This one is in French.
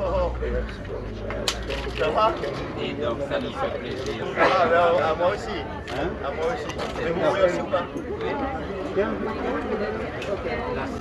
Oh. Ça va Et donc ça nous fait plaisir. Hein? Ah, non, à moi aussi. Hein? À moi aussi. Et vous voulez aussi ou pas?